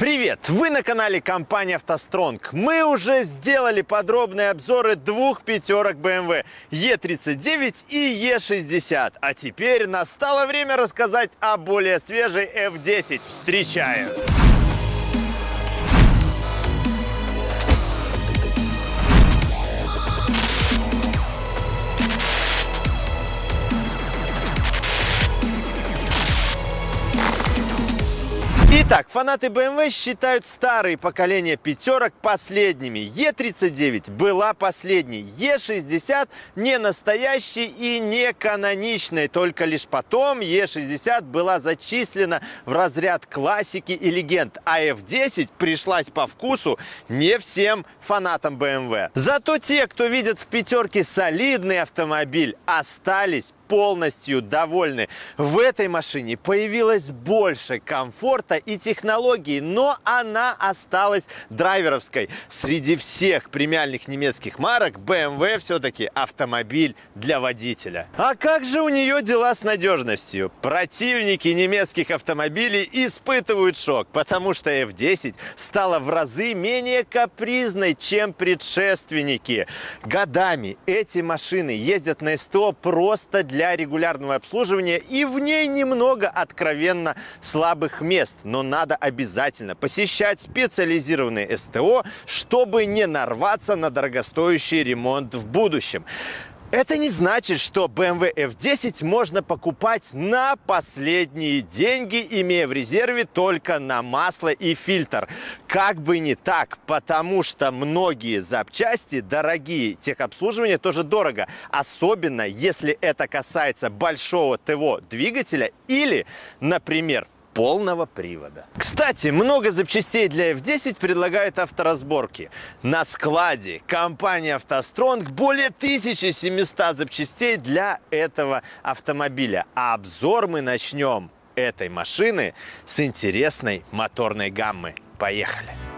Привет! Вы на канале компании «АвтоСтронг». Мы уже сделали подробные обзоры двух пятерок BMW E39 и E60. А теперь настало время рассказать о более свежей F10. Встречаем! Итак, фанаты BMW считают старые поколения пятерок последними. E39 была последней, E60 не настоящей и не каноничной. Только лишь потом E60 была зачислена в разряд классики и легенд, а F10 пришлась по вкусу не всем фанатам BMW. Зато те, кто видит в пятерке солидный автомобиль, остались полностью довольны. В этой машине появилось больше комфорта и технологий, но она осталась драйверовской. Среди всех премиальных немецких марок BMW все-таки автомобиль для водителя. А как же у нее дела с надежностью? Противники немецких автомобилей испытывают шок, потому что F10 стала в разы менее капризной, чем предшественники. Годами эти машины ездят на СТО просто для для регулярного обслуживания и в ней немного откровенно слабых мест. Но надо обязательно посещать специализированные СТО, чтобы не нарваться на дорогостоящий ремонт в будущем. Это не значит, что BMW F10 можно покупать на последние деньги, имея в резерве только на масло и фильтр. Как бы не так, потому что многие запчасти дорогие, техобслуживание тоже дорого. Особенно, если это касается большого ТВО двигателя или, например, полного привода. Кстати, много запчастей для F10 предлагают авторазборки. На складе компания «АвтоСтронг» более 1700 запчастей для этого автомобиля. А обзор мы начнем этой машины с интересной моторной гаммы. Поехали!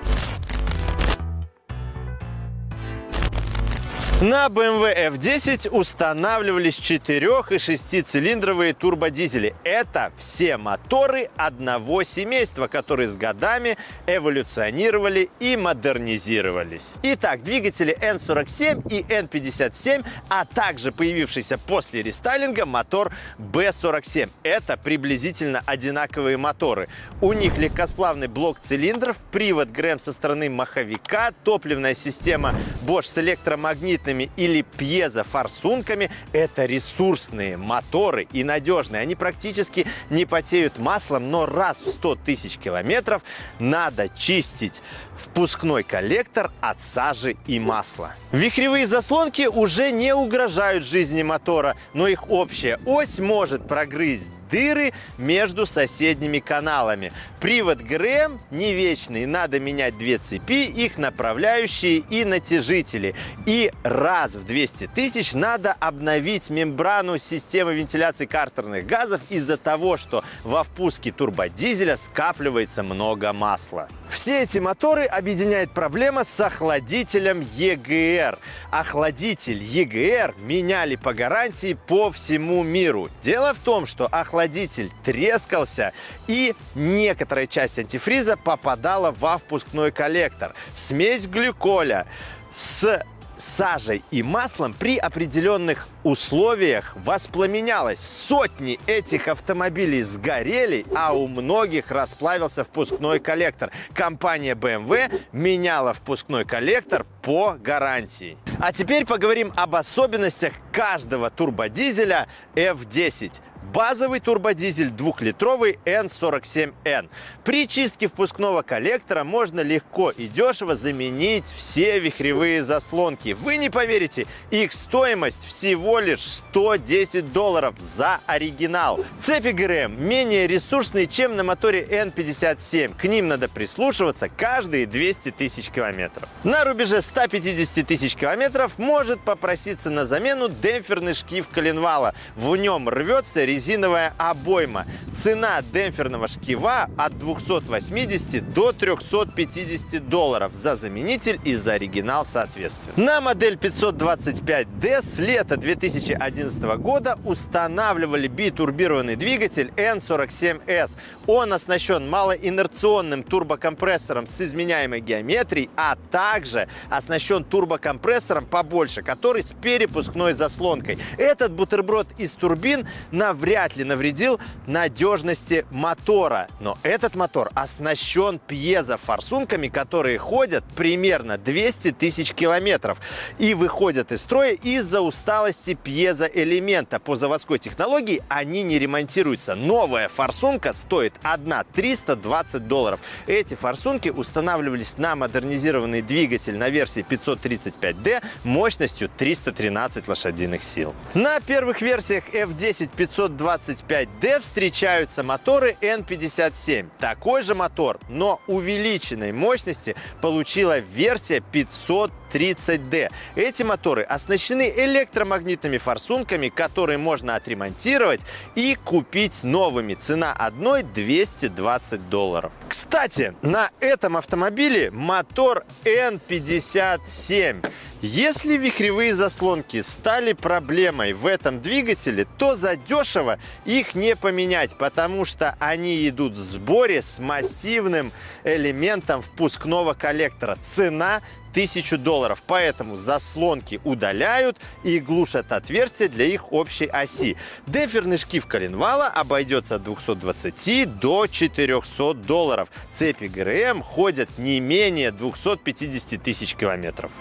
На BMW F10 устанавливались 4 и 6-цилиндровые турбодизели. Это все моторы одного семейства, которые с годами эволюционировали и модернизировались. Итак, двигатели N47 и N57, а также появившийся после рестайлинга мотор B47. Это приблизительно одинаковые моторы. У них легкосплавный блок цилиндров, привод ГРМ со стороны маховика, топливная система Bosch с электромагнитной магнитными или пьезофорсунками. Это ресурсные моторы и надежные. Они практически не потеют маслом, но раз в 100 тысяч километров надо чистить впускной коллектор от сажи и масла. Вихревые заслонки уже не угрожают жизни мотора, но их общая ось может прогрызть дыры между соседними каналами. Привод ГРМ не вечный, надо менять две цепи, их направляющие и натяжители. И раз в 200 тысяч надо обновить мембрану системы вентиляции картерных газов из-за того, что во впуске турбодизеля скапливается много масла. Все эти моторы объединяет проблема с охладителем EGR. Охладитель EGR меняли по гарантии по всему миру. Дело в том, что охладитель трескался и некоторая часть антифриза попадала во впускной коллектор. Смесь глюколя с сажей и маслом при определенных условиях воспламенялось. Сотни этих автомобилей сгорели, а у многих расплавился впускной коллектор. Компания BMW меняла впускной коллектор по гарантии. А теперь поговорим об особенностях каждого турбодизеля F10. Базовый турбодизель двухлитровый N47N. При чистке впускного коллектора можно легко и дешево заменить все вихревые заслонки. Вы не поверите, их стоимость всего лишь 110 долларов за оригинал. Цепи ГРМ менее ресурсные, чем на моторе N57. К ним надо прислушиваться каждые 200 тысяч километров. На рубеже 150 тысяч километров может попроситься на замену демпферный шкив коленвала. В нем рвется резиновая обойма. Цена демпферного шкива от 280 до 350 долларов за заменитель и за оригинал соответственно. На модель 525D с лета 2011 года устанавливали битурбированный двигатель N47S. Он оснащен малоинерционным турбокомпрессором с изменяемой геометрией, а также оснащен турбокомпрессором побольше, который с перепускной заслонкой. Этот бутерброд из турбин навряд ли навредил надежности мотора. Но этот мотор оснащен пьезофорсунками, которые ходят примерно 200 тысяч километров и выходят из строя из-за усталости пьезоэлемента. По заводской технологии они не ремонтируются. Новая форсунка стоит 1 320 долларов. Эти форсунки устанавливались на модернизированный двигатель на версии 535D мощностью 313 лошадиных сил. На первых версиях F10 525D встречаются моторы N57. Такой же мотор, но увеличенной мощности получила версия 530D. Эти моторы оснащены электромагнитными форсунками, которые можно отремонтировать и купить новыми. Цена одной 220 долларов. Кстати, на этом автомобиле мотор N57. Если вихревые заслонки стали проблемой в этом двигателе, то задешево их не поменять, потому что они идут в сборе с массивным элементом впускного коллектора. Цена 1000 долларов. Поэтому заслонки удаляют и глушат отверстия для их общей оси. Деферный шкив коленвала обойдется от 220 до 400 долларов. Цепи ГРМ ходят не менее 250 тысяч километров.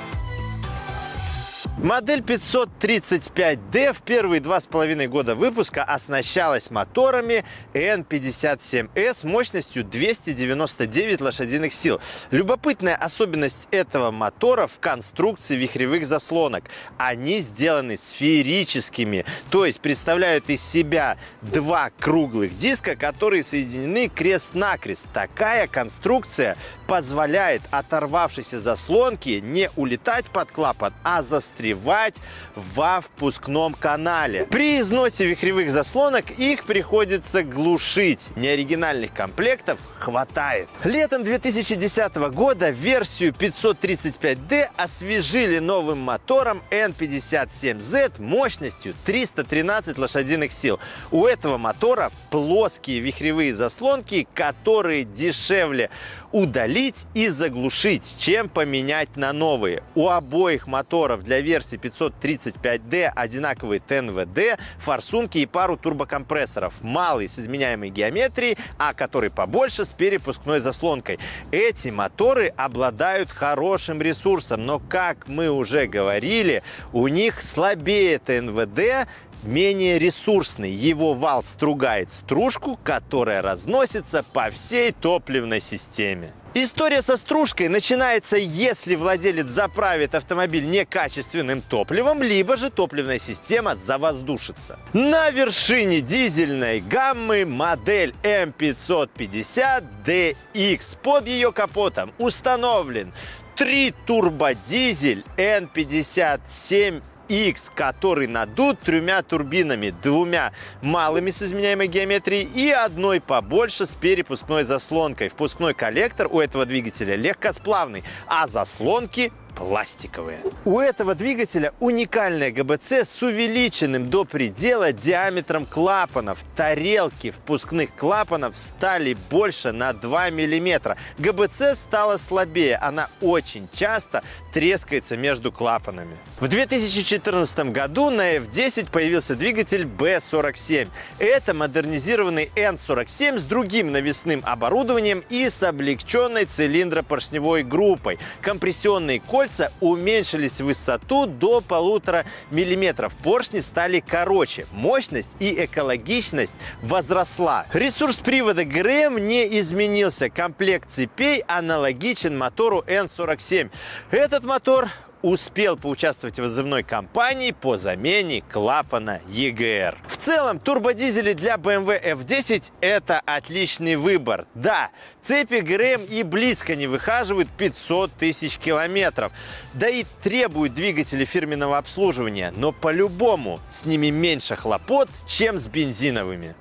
Модель 535D в первые два с половиной года выпуска оснащалась моторами N57S мощностью 299 лошадиных сил. Любопытная особенность этого мотора в конструкции вихревых заслонок. Они сделаны сферическими, то есть представляют из себя два круглых диска, которые соединены крест-накрест. Такая конструкция позволяет оторвавшейся заслонке не улетать под клапан, а застревать во впускном канале. При износе вихревых заслонок их приходится глушить. Неоригинальных комплектов хватает. Летом 2010 года версию 535D освежили новым мотором N57Z мощностью 313 лошадиных сил. У этого мотора плоские вихревые заслонки, которые дешевле удалить и заглушить, чем поменять на новые. У обоих моторов для версии 535D одинаковые ТНВД, форсунки и пару турбокомпрессоров. Малый с изменяемой геометрией, а который побольше с перепускной заслонкой. Эти моторы обладают хорошим ресурсом, но, как мы уже говорили, у них слабее ТНВД, менее ресурсный. Его вал стругает стружку, которая разносится по всей топливной системе. История со стружкой начинается, если владелец заправит автомобиль некачественным топливом, либо же топливная система завоздушится. На вершине дизельной гаммы модель M550DX. Под ее капотом установлен три турбодизель N57 X, который надут тремя турбинами, двумя малыми с изменяемой геометрией и одной побольше с перепускной заслонкой. Впускной коллектор у этого двигателя легкосплавный, а заслонки пластиковые. У этого двигателя уникальная ГБЦ с увеличенным до предела диаметром клапанов. Тарелки впускных клапанов стали больше на 2 мм. ГБЦ стала слабее, она очень часто трескается между клапанами. В 2014 году на F10 появился двигатель B47. Это модернизированный N47 с другим навесным оборудованием и с облегченной цилиндропоршневой группой. Компрессионные кольца уменьшились в высоту до полутора миллиметров. Поршни стали короче. Мощность и экологичность возросла. Ресурс привода ГРМ не изменился. Комплект цепей аналогичен мотору N47. Этот мотор успел поучаствовать в вызывной кампании по замене клапана EGR. В целом, турбодизели для BMW F10 – это отличный выбор. Да, цепи ГРМ и близко не выхаживают 500 тысяч километров, да и требуют двигатели фирменного обслуживания, но по-любому с ними меньше хлопот, чем с бензиновыми.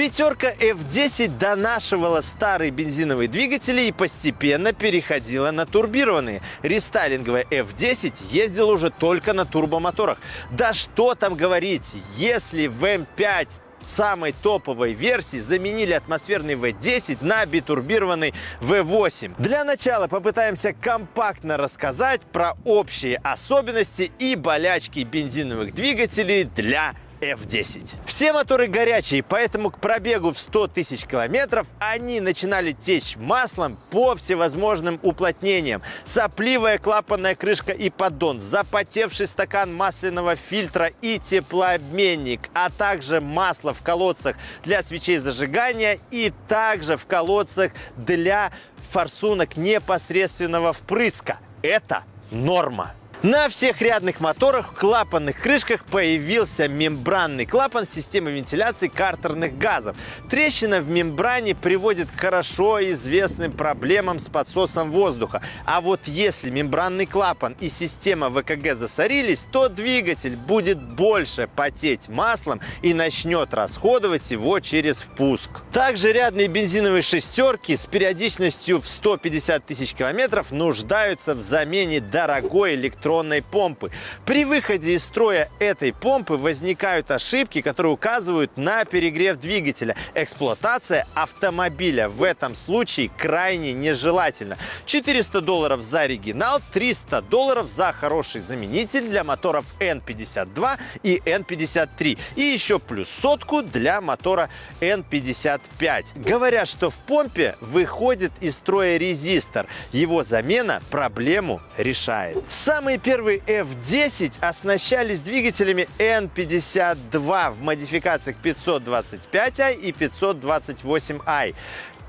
Пятерка F10 донашивала старые бензиновые двигатели и постепенно переходила на турбированные. Рестайлинговая F10 ездила уже только на турбомоторах. Да что там говорить, если в M5 самой топовой версии заменили атмосферный V10 на битурбированный V8. Для начала попытаемся компактно рассказать про общие особенности и болячки бензиновых двигателей для F10. Все моторы горячие, поэтому к пробегу в 100 тысяч километров они начинали течь маслом по всевозможным уплотнениям. Сопливая клапанная крышка и поддон, запотевший стакан масляного фильтра и теплообменник, а также масло в колодцах для свечей зажигания и также в колодцах для форсунок непосредственного впрыска. Это норма. На всех рядных моторах в клапанных крышках появился мембранный клапан системы вентиляции картерных газов. Трещина в мембране приводит к хорошо известным проблемам с подсосом воздуха. А вот если мембранный клапан и система ВКГ засорились, то двигатель будет больше потеть маслом и начнет расходовать его через впуск. Также рядные бензиновые шестерки с периодичностью в 150 тысяч километров нуждаются в замене дорогой электронной электронной помпы. При выходе из строя этой помпы возникают ошибки, которые указывают на перегрев двигателя. Эксплуатация автомобиля в этом случае крайне нежелательна. 400 долларов за оригинал, 300 долларов за хороший заменитель для моторов N52 и N53. И еще плюс сотку для мотора N55. Говорят, что в помпе выходит из строя резистор. Его замена проблему решает. Самые первые F10 оснащались двигателями N52 в модификациях 525i и 528i.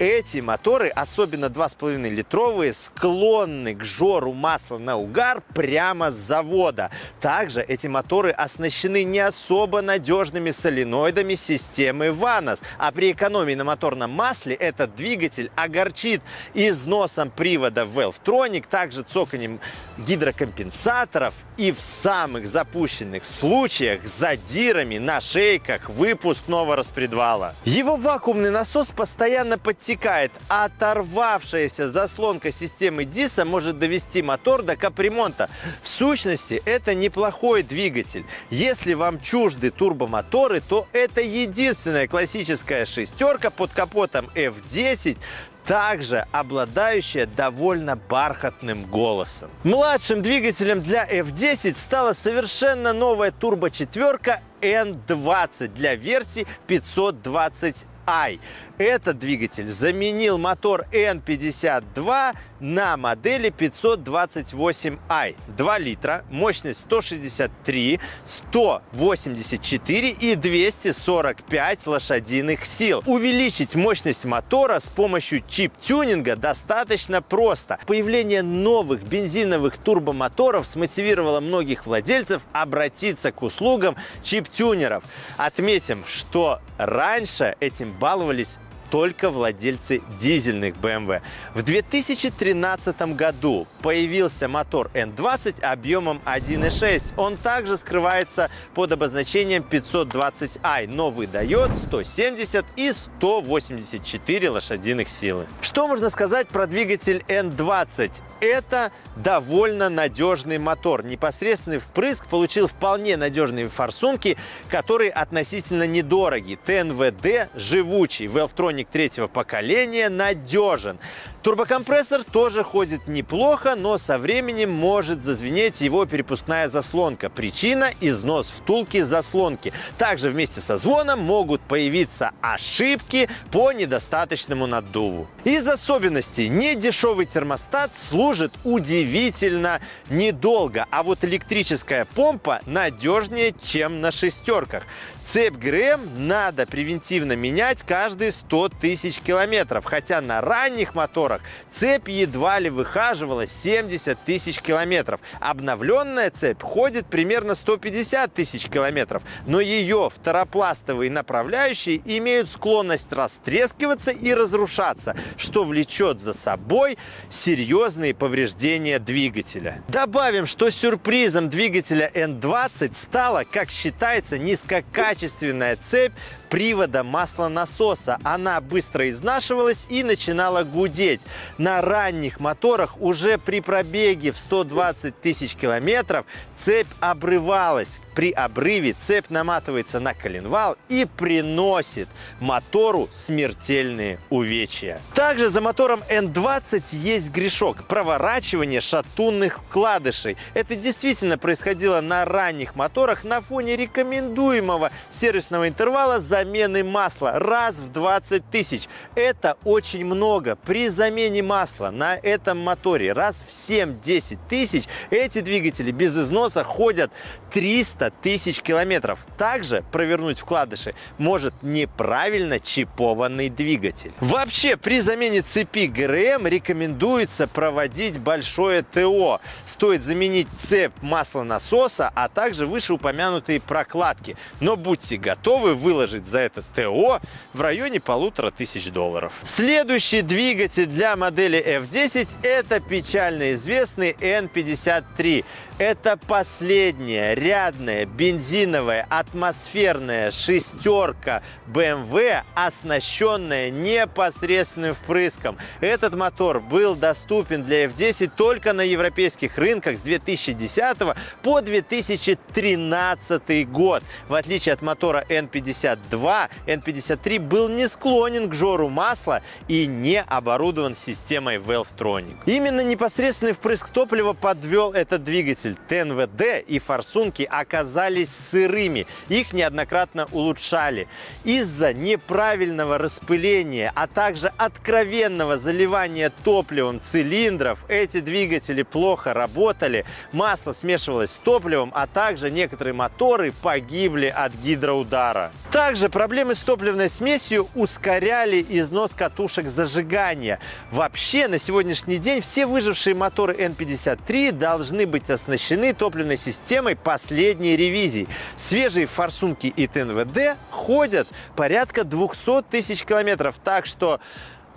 Эти моторы, особенно 2,5 литровые, склонны к жору масла на угар прямо с завода. Также эти моторы оснащены не особо надежными соленоидами системы VANOS, а при экономии на моторном масле этот двигатель огорчит износом привода Valvetronic, также цоканем гидрокомпенсаторов и в самых запущенных случаях задирами на шейках выпускного распредвала. Его вакуумный насос постоянно подтягивает протекает. Оторвавшаяся заслонка системы ДИСа может довести мотор до капремонта. В сущности, это неплохой двигатель. Если вам чужды турбомоторы, то это единственная классическая шестерка под капотом F10 также обладающая довольно бархатным голосом. Младшим двигателем для F10 стала совершенно новая турбочетверка N20 для версии 520 i. Этот двигатель заменил мотор N52 на модели 528i. 2 литра, мощность 163, 184 и 245 лошадиных сил. Увеличить мощность мотора с помощью чип-тюнинга достаточно просто. Появление новых бензиновых турбомоторов смотивировало многих владельцев обратиться к услугам чип-тюнеров. Отметим, что раньше этим баловались только владельцы дизельных BMW. В 2013 году появился мотор N20 объемом 1.6. Он также скрывается под обозначением 520i, но выдает 170 и 184 лошадиных силы. Что можно сказать про двигатель N20? Это довольно надежный мотор. Непосредственный впрыск получил вполне надежные форсунки, которые относительно недороги. ТНВД живучий. Valvetronic Паровозник третьего поколения надежен. Турбокомпрессор тоже ходит неплохо, но со временем может зазвенеть его перепускная заслонка. Причина – износ втулки заслонки. Также вместе со звоном могут появиться ошибки по недостаточному наддуву. Из особенностей недешевый термостат служит удивительно недолго, а вот электрическая помпа надежнее, чем на шестерках. Цепь ГРМ надо превентивно менять каждые 100 тысяч километров, хотя на ранних моторах цепь едва ли выхаживала 70 тысяч километров. Обновленная цепь ходит примерно 150 тысяч километров, но ее второпластовые направляющие имеют склонность растрескиваться и разрушаться, что влечет за собой серьезные повреждения двигателя. Добавим, что сюрпризом двигателя N20 стала, как считается, низкокачественная цепь привода маслонасоса. Она быстро изнашивалась и начинала гудеть. На ранних моторах уже при пробеге в 120 тысяч километров цепь обрывалась. При обрыве цепь наматывается на коленвал и приносит мотору смертельные увечья. Также за мотором N20 есть грешок – проворачивание шатунных вкладышей. Это действительно происходило на ранних моторах на фоне рекомендуемого сервисного интервала замены масла раз в 20 тысяч. Это очень много. При замене масла на этом моторе раз в 7-10 тысяч эти двигатели без износа ходят 300 300 тысяч километров. Также провернуть вкладыши может неправильно чипованный двигатель. Вообще, при замене цепи ГРМ рекомендуется проводить большое ТО. Стоит заменить цепь маслонасоса, а также вышеупомянутые прокладки. Но будьте готовы выложить за это ТО в районе полутора тысяч долларов. Следующий двигатель для модели F10 это печально известный N53. Это последняя рядная бензиновая атмосферная шестерка BMW, оснащенная непосредственным впрыском. Этот мотор был доступен для F10 только на европейских рынках с 2010 по 2013 год. В отличие от мотора N52, N53 был не склонен к жору масла и не оборудован системой Valvetronic. Именно непосредственный впрыск топлива подвел этот двигатель двигатель ТНВД и форсунки оказались сырыми. Их неоднократно улучшали. Из-за неправильного распыления, а также откровенного заливания топливом цилиндров эти двигатели плохо работали, масло смешивалось с топливом, а также некоторые моторы погибли от гидроудара. Также проблемы с топливной смесью ускоряли износ катушек зажигания. Вообще, на сегодняшний день все выжившие моторы N53 должны быть оснащены топливной системой последней ревизии. Свежие форсунки и ТНВД ходят порядка 200 тысяч километров, так что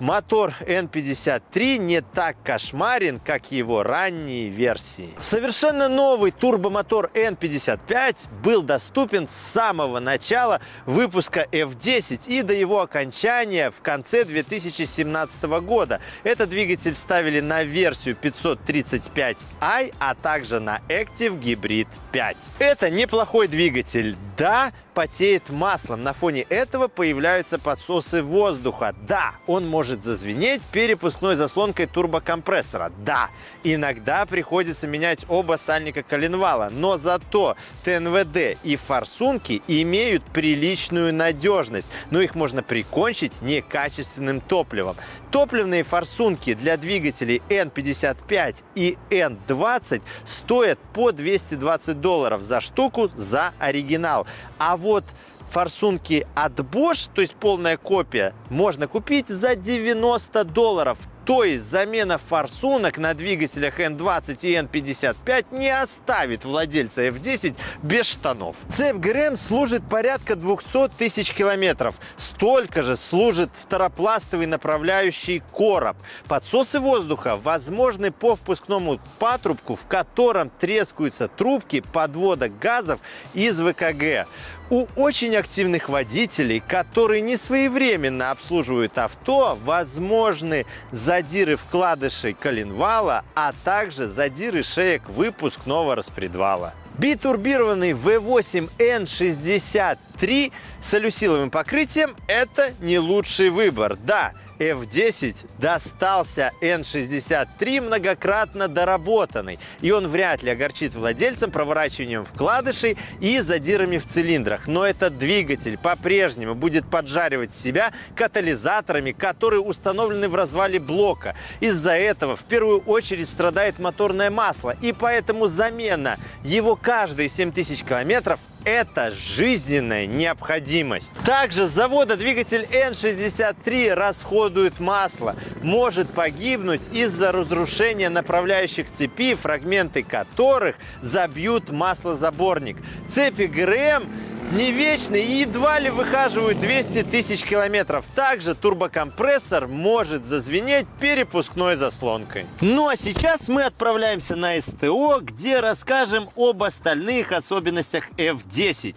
Мотор N53 не так кошмарен, как его ранние версии. Совершенно новый турбомотор N55 был доступен с самого начала выпуска F10 и до его окончания в конце 2017 года. Этот двигатель ставили на версию 535i, а также на Active Hybrid 5. Это неплохой двигатель. Да, потеет маслом. На фоне этого появляются подсосы воздуха. Да, он может зазвенеть перепускной заслонкой турбокомпрессора. Да, иногда приходится менять оба сальника коленвала, но зато ТНВД и форсунки имеют приличную надежность, но их можно прикончить некачественным топливом. Топливные форсунки для двигателей N55 и N20 стоят по 220 долларов за штуку за оригинал. А вот форсунки от Bosch, то есть полная копия, можно купить за 90 долларов. То есть замена форсунок на двигателях N20 и N55 не оставит владельца F10 без штанов. Цепь ГРМ служит порядка 200 тысяч километров. Столько же служит второпластовый направляющий короб. Подсосы воздуха возможны по впускному патрубку, в котором трескаются трубки подвода газов из ВКГ. У очень активных водителей, которые не своевременно обслуживают авто, возможны задиры вкладышей коленвала, а также задиры шеек выпускного распредвала. Битурбированный V8N63 с алюсиловым покрытием – это не лучший выбор. Да, F10 достался N63 многократно доработанный, и он вряд ли огорчит владельцам проворачиванием вкладышей и задирами в цилиндрах. Но этот двигатель по-прежнему будет поджаривать себя катализаторами, которые установлены в развале блока. Из-за этого в первую очередь страдает моторное масло, и поэтому замена его каждые 7000 километров Это жизненная необходимость. Также с завода двигатель N63 расходует масло, может погибнуть из-за разрушения направляющих цепи, фрагменты которых забьют маслозаборник. Цепи ГРМ не вечный и едва ли выхаживают 200 тысяч километров. Также турбокомпрессор может зазвенеть перепускной заслонкой. Ну а сейчас мы отправляемся на СТО, где расскажем об остальных особенностях F10.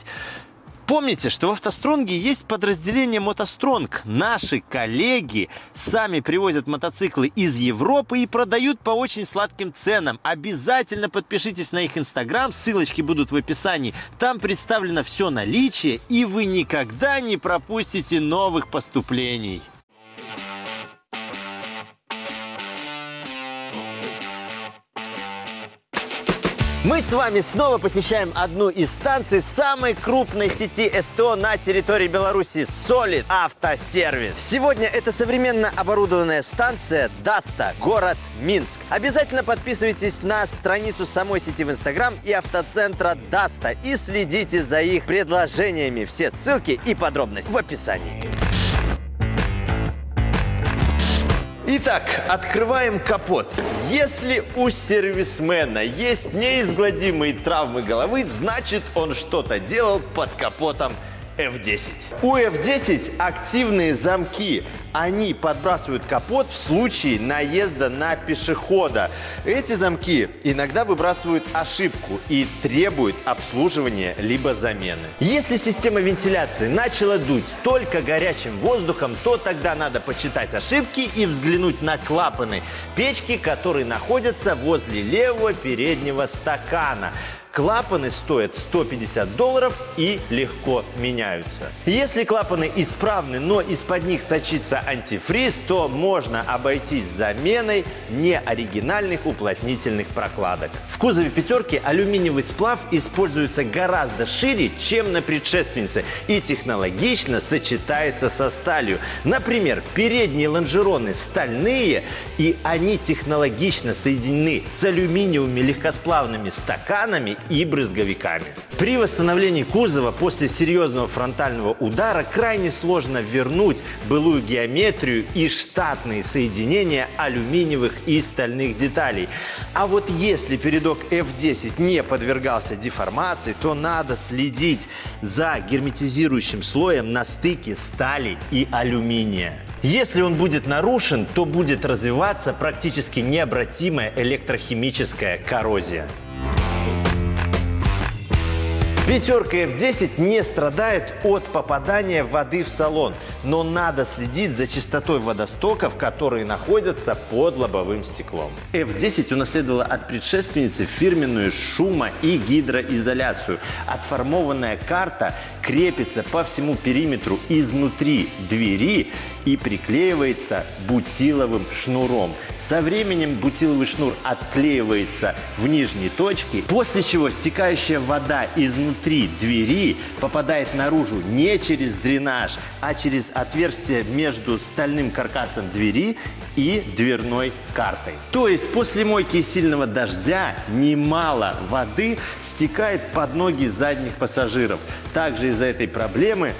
Помните, что в «АвтоСтронге» есть подразделение «МотоСтронг». Наши коллеги сами привозят мотоциклы из Европы и продают по очень сладким ценам. Обязательно подпишитесь на их инстаграм, ссылочки будут в описании. Там представлено все наличие, и вы никогда не пропустите новых поступлений. Мы с вами снова посещаем одну из станций самой крупной сети СТО на территории Беларуси – Solid Автосервис. Сегодня это современно оборудованная станция Даста, город Минск. Обязательно подписывайтесь на страницу самой сети в Инстаграм и автоцентра Даста и следите за их предложениями. Все ссылки и подробности в описании. Итак, открываем капот. Если у сервисмена есть неизгладимые травмы головы, значит он что-то делал под капотом F10. У F10 активные замки. Они подбрасывают капот в случае наезда на пешехода. Эти замки иногда выбрасывают ошибку и требуют обслуживания либо замены. Если система вентиляции начала дуть только горячим воздухом, то тогда надо почитать ошибки и взглянуть на клапаны печки, которые находятся возле левого переднего стакана. Клапаны стоят 150 долларов и легко меняются. Если клапаны исправны, но из-под них сочится антифриз, то можно обойтись заменой неоригинальных уплотнительных прокладок. В кузове пятерки алюминиевый сплав используется гораздо шире, чем на предшественнице и технологично сочетается со сталью. Например, передние лонжероны стальные и они технологично соединены с алюминиевыми легкосплавными стаканами и брызговиками. При восстановлении кузова после серьезного фронтального удара крайне сложно вернуть былую геометрию и штатные соединения алюминиевых и стальных деталей. А вот если передок F10 не подвергался деформации, то надо следить за герметизирующим слоем на стыке стали и алюминия. Если он будет нарушен, то будет развиваться практически необратимая электрохимическая коррозия. Пятерка F10 не страдает от попадания воды в салон, но надо следить за чистотой водостоков, которые находятся под лобовым стеклом. F10 унаследовала от предшественницы фирменную шумо- и гидроизоляцию. Отформованная карта крепится по всему периметру изнутри двери и приклеивается бутиловым шнуром. Со временем бутиловый шнур отклеивается в нижней точке, после чего стекающая вода изнутри двери попадает наружу не через дренаж, а через отверстие между стальным каркасом двери и дверной картой. То есть после мойки и сильного дождя немало воды стекает под ноги задних пассажиров. Также из-за этой проблемы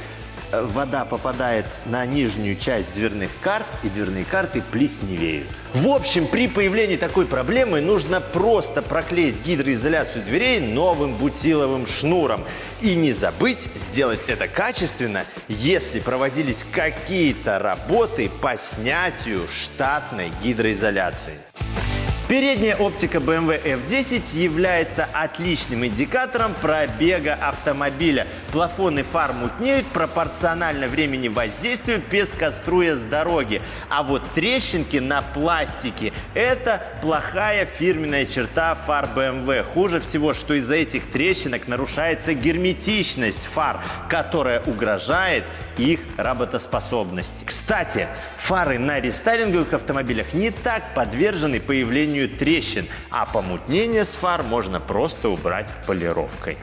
вода попадает на нижнюю часть дверных карт, и дверные карты плесневеют. В общем, при появлении такой проблемы нужно просто проклеить гидроизоляцию дверей новым бутиловым шнуром. И не забыть сделать это качественно, если проводились какие-то работы по снятию штатной гидроизоляции. Передняя оптика BMW F10 является отличным индикатором пробега автомобиля. Плафоны фар мутнеют пропорционально времени воздействия, пескоструя с дороги. А вот трещинки на пластике – это плохая фирменная черта фар BMW. Хуже всего, что из-за этих трещинок нарушается герметичность фар, которая угрожает их работоспособности. Кстати, фары на рестайлинговых автомобилях не так подвержены появлению трещин, а помутнение с фар можно просто убрать полировкой.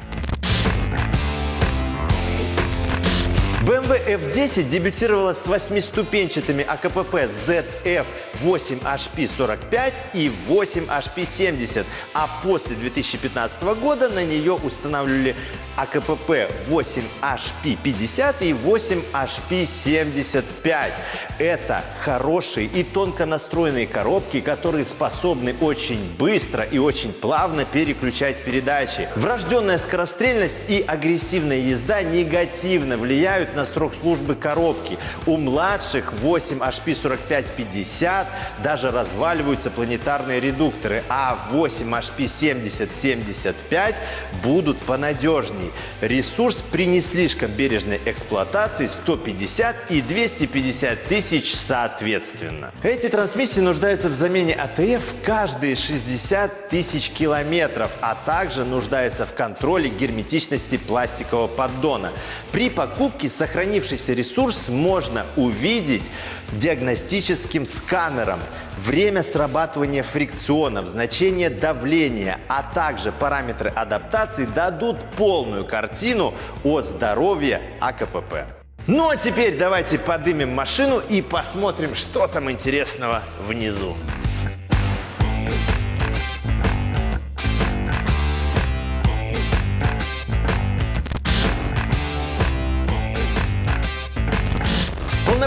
BMW F10 дебютировала с восьмиступенчатыми АКПП ZF 8HP45 и 8HP70, а после 2015 года на нее устанавливали АКПП 8HP50 и 8HP75. Это хорошие и тонко настроенные коробки, которые способны очень быстро и очень плавно переключать передачи. Врожденная скорострельность и агрессивная езда негативно влияют на срок службы коробки. У младших 8 HP4550 даже разваливаются планетарные редукторы, а 8 HP7075 будут понадежней. Ресурс при не слишком бережной эксплуатации 150 и 250 тысяч соответственно. Эти трансмиссии нуждаются в замене АТФ каждые 60 тысяч километров, а также нуждаются в контроле герметичности пластикового поддона. При покупке сохранившийся ресурс можно увидеть диагностическим сканером. Время срабатывания фрикционов, значение давления, а также параметры адаптации дадут полную картину о здоровье АКПП. Ну а теперь давайте подымем машину и посмотрим, что там интересного внизу.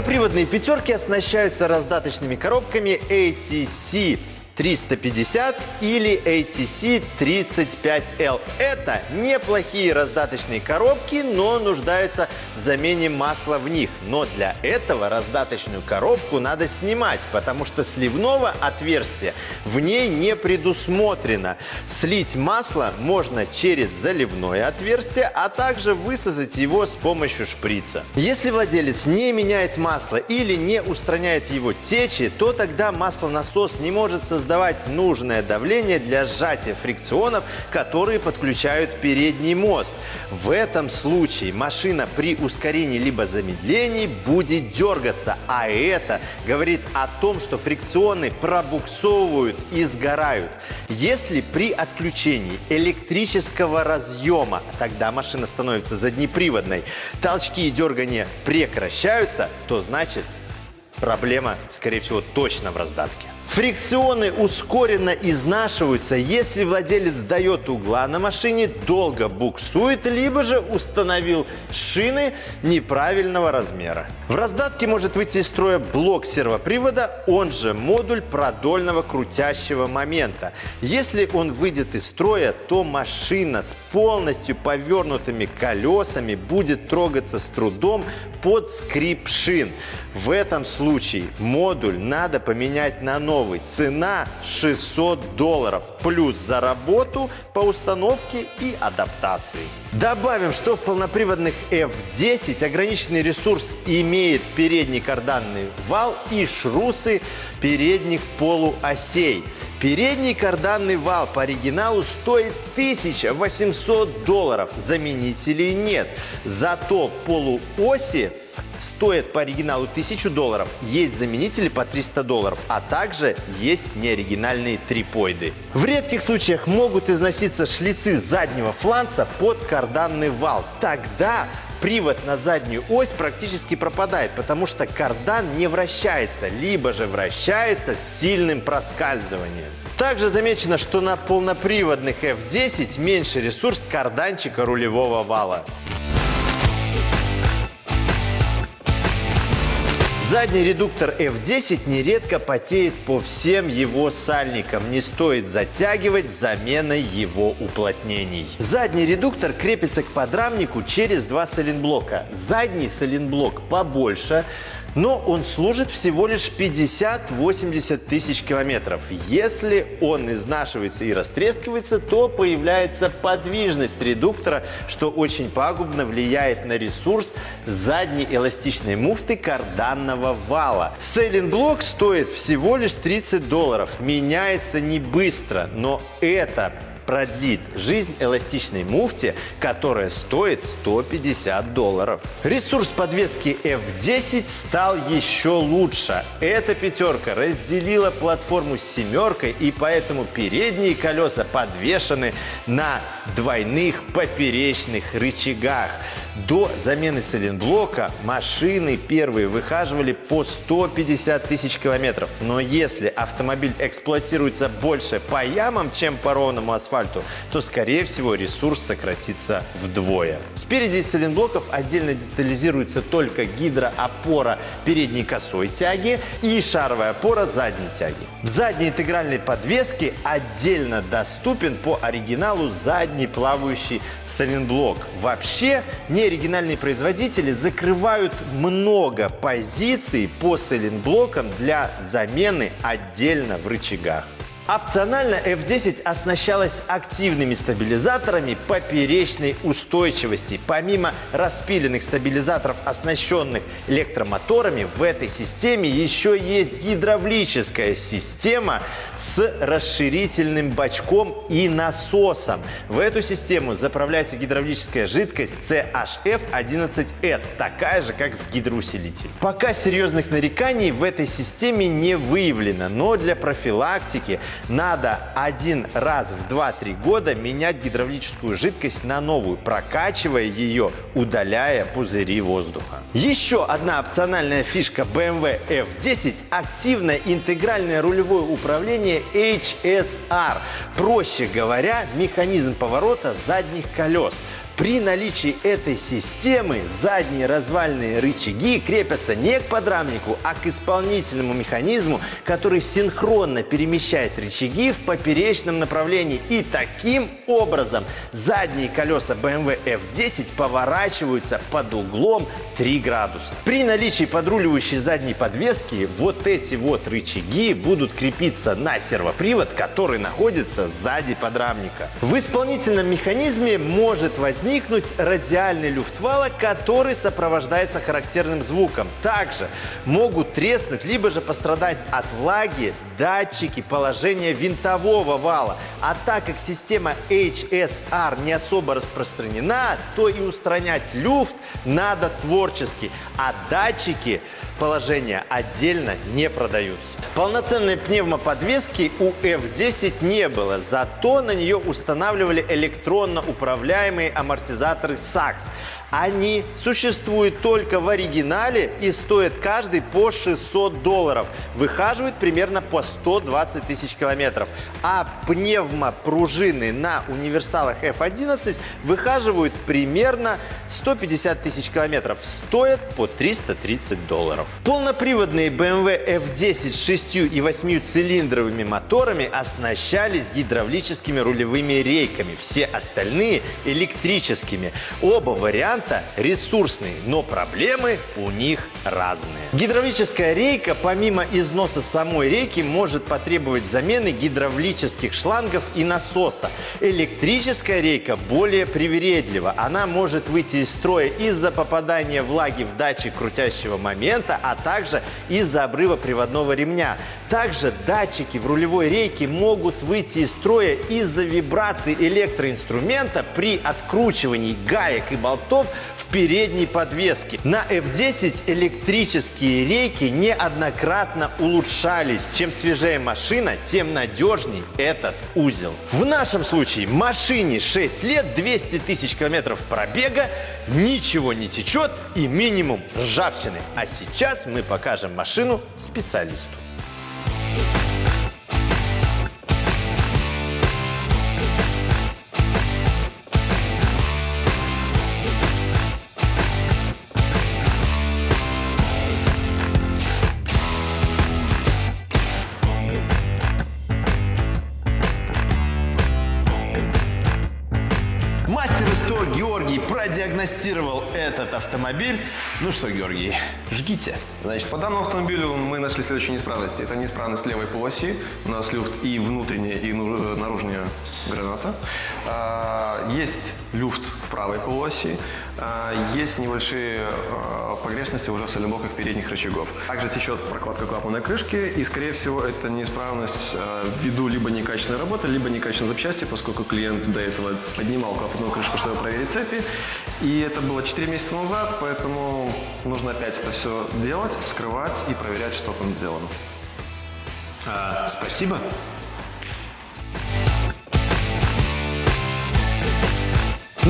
Полноприводные пятерки оснащаются раздаточными коробками ATC 350 или ATC 35L. Это неплохие раздаточные коробки, но нуждаются в замене масла в них. Но для этого раздаточную коробку надо снимать, потому что сливного отверстия в ней не предусмотрено. Слить масло можно через заливное отверстие, а также высосать его с помощью шприца. Если владелец не меняет масло или не устраняет его течи, то тогда маслонасос не может создать создавать нужное давление для сжатия фрикционов, которые подключают передний мост. В этом случае машина при ускорении либо замедлении будет дергаться, а это говорит о том, что фрикционы пробуксовывают и сгорают. Если при отключении электрического разъема, тогда машина становится заднеприводной, толчки и дергания прекращаются, то значит проблема, скорее всего, точно в раздатке. Фрикционы ускоренно изнашиваются, если владелец дает угла на машине, долго буксует, либо же установил шины неправильного размера. В раздатке может выйти из строя блок сервопривода, он же модуль продольного крутящего момента. Если он выйдет из строя, то машина с полностью повернутыми колесами будет трогаться с трудом под скрип шин. В этом случае модуль надо поменять на новый новый. Цена 600 долларов. Плюс за работу по установке и адаптации. Добавим, что в полноприводных F10 ограниченный ресурс имеет передний карданный вал и шрусы передних полуосей. Передний карданный вал по оригиналу стоит 1800 долларов. Заменителей нет. Зато полуоси стоят по оригиналу 1000 долларов, есть заменители по 300 долларов, а также есть неоригинальные трипоиды. В редких случаях могут износиться шлицы заднего фланца под карданный вал. Тогда привод на заднюю ось практически пропадает, потому что кардан не вращается, либо же вращается с сильным проскальзыванием. Также замечено, что на полноприводных F10 меньше ресурс карданчика рулевого вала. Задний редуктор F10 нередко потеет по всем его сальникам. Не стоит затягивать заменой его уплотнений. Задний редуктор крепится к подрамнику через два соленблока. Задний соленблок побольше, но он служит всего лишь 50-80 тысяч километров. Если он изнашивается и растрескивается, то появляется подвижность редуктора, что очень пагубно влияет на ресурс задней эластичной муфты карданного вала. Сейлинг-блок стоит всего лишь 30 долларов. Меняется не быстро, но это продлит жизнь эластичной муфте, которая стоит 150 долларов. Ресурс подвески F10 стал еще лучше. Эта пятерка разделила платформу с семеркой, и поэтому передние колеса подвешены на двойных поперечных рычагах. До замены сайлентблока машины первые выхаживали по 150 тысяч километров. Но если автомобиль эксплуатируется больше по ямам, чем по ровному асфальту, то, скорее всего, ресурс сократится вдвое. Спереди из отдельно детализируется только гидроопора передней косой тяги и шаровая опора задней тяги. В задней интегральной подвеске отдельно доступен по оригиналу задний плавающий сайлентблок. Вообще, неоригинальные производители закрывают много позиций по сайлентблокам для замены отдельно в рычагах. Опционально F10 оснащалась активными стабилизаторами поперечной устойчивости. Помимо распиленных стабилизаторов, оснащенных электромоторами, в этой системе еще есть гидравлическая система с расширительным бачком и насосом. В эту систему заправляется гидравлическая жидкость CHF11S, такая же, как в гидроусилителе. Пока серьезных нареканий в этой системе не выявлено, но для профилактики надо один раз в 2-3 года менять гидравлическую жидкость на новую, прокачивая ее, удаляя пузыри воздуха. Еще одна опциональная фишка BMW F10 – активное интегральное рулевое управление HSR. Проще говоря, механизм поворота задних колес. При наличии этой системы задние развальные рычаги крепятся не к подрамнику, а к исполнительному механизму, который синхронно перемещает рычаги в поперечном направлении. И таким образом задние колеса BMW F10 поворачиваются под углом 3 градуса. При наличии подруливающей задней подвески вот эти вот рычаги будут крепиться на сервопривод, который находится сзади подрамника. В исполнительном механизме может возникнуть возникнуть радиальный люфт вала, который сопровождается характерным звуком. Также могут треснуть, либо же пострадать от влаги датчики положения винтового вала. А так как система HSR не особо распространена, то и устранять люфт надо творчески. А датчики положения отдельно не продаются. Полноценной пневмоподвески у F10 не было, зато на нее устанавливали электронно управляемые амортизаторы SAX. Они существуют только в оригинале и стоят каждый по 600 долларов. Выхаживают примерно по 120 тысяч километров. А пневмопружины на универсалах F11 выхаживают примерно 150 тысяч километров. Стоят по 330 долларов. Полноприводные BMW F10 с 6 и 8 цилиндровыми моторами оснащались гидравлическими рулевыми рейками. Все остальные электрическими. Оба варианта варианта ресурсный, но проблемы у них разные. Гидравлическая рейка, помимо износа самой рейки, может потребовать замены гидравлических шлангов и насоса. Электрическая рейка более привередлива. Она может выйти из строя из-за попадания влаги в датчик крутящего момента, а также из-за обрыва приводного ремня. Также датчики в рулевой рейке могут выйти из строя из-за вибраций электроинструмента при откручивании гаек и болтов передней подвеске. На F10 электрические рейки неоднократно улучшались. Чем свежее машина, тем надежней этот узел. В нашем случае машине 6 лет, 200 тысяч километров пробега, ничего не течет и минимум ржавчины. А сейчас мы покажем машину специалисту. что автомобиль. Ну что, Георгий, жгите. Значит, по данному автомобилю мы нашли следующие неисправности. Это неисправность левой полоси. У нас люфт и внутренняя, и ну- э, наружная граната. А, Есть люфт в правой полуоси. А, Есть небольшие а, погрешности уже в соленблоках передних рычагов. Также течет прокладка клапанной крышки. И, скорее всего, это неисправность а, ввиду либо некачественной работы, либо некачественной запчасти, поскольку клиент до этого поднимал клапанную крышку, чтобы проверить цепи. И это было 4 месяца назад, поэтому нужно опять это все делать, вскрывать и проверять, что там сделано. А, спасибо.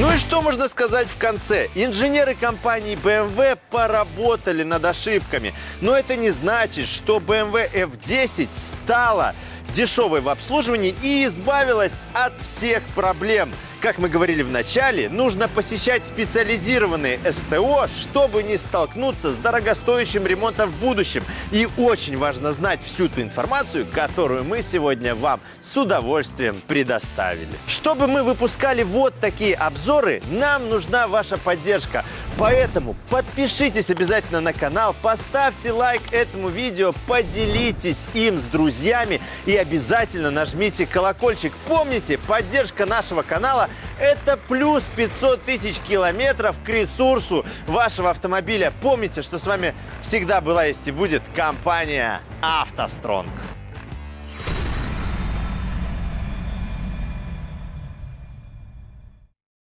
Ну и что можно сказать в конце? Инженеры компании BMW поработали над ошибками. Но это не значит, что BMW F10 стала дешевой в обслуживании и избавилась от всех проблем. Как мы говорили в начале, нужно посещать специализированные СТО, чтобы не столкнуться с дорогостоящим ремонтом в будущем. И очень важно знать всю ту информацию, которую мы сегодня вам с удовольствием предоставили. Чтобы мы выпускали вот такие обзоры, нам нужна ваша поддержка. Поэтому подпишитесь обязательно на канал, поставьте лайк этому видео, поделитесь им с друзьями и обязательно нажмите колокольчик. Помните, поддержка нашего канала – это плюс 500 тысяч километров к ресурсу вашего автомобиля. Помните, что с вами всегда была есть и будет компания «АвтоСтронг».